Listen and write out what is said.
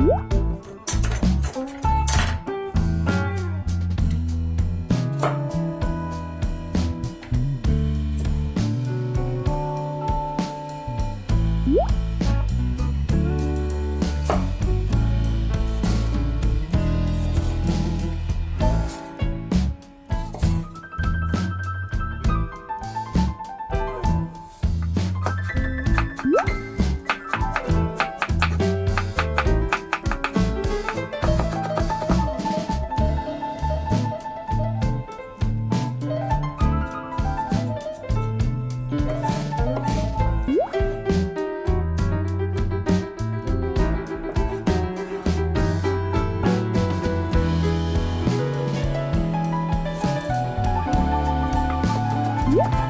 음. Woo!